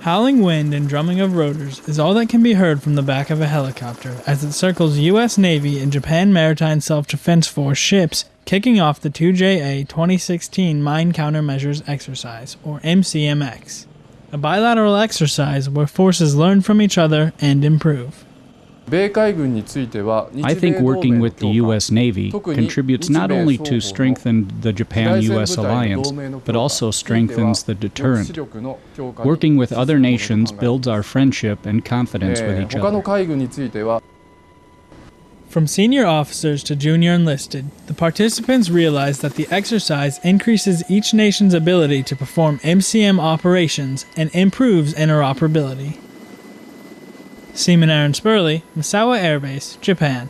Howling wind and drumming of rotors is all that can be heard from the back of a helicopter as it circles U.S. Navy and Japan Maritime Self Defense Force ships, kicking off the 2JA 2016 Mine Countermeasures Exercise, or MCMX, a bilateral exercise where forces learn from each other and improve. I think working with the U.S. Navy contributes not only to strengthen the Japan U.S. alliance, but also strengthens the deterrent. Working with other nations builds our friendship and confidence with each other. From senior officers to junior enlisted, the participants realized that the exercise increases each nation's ability to perform MCM operations and improves interoperability. Seaman Aaron Spurley, Misawa Air Base, Japan.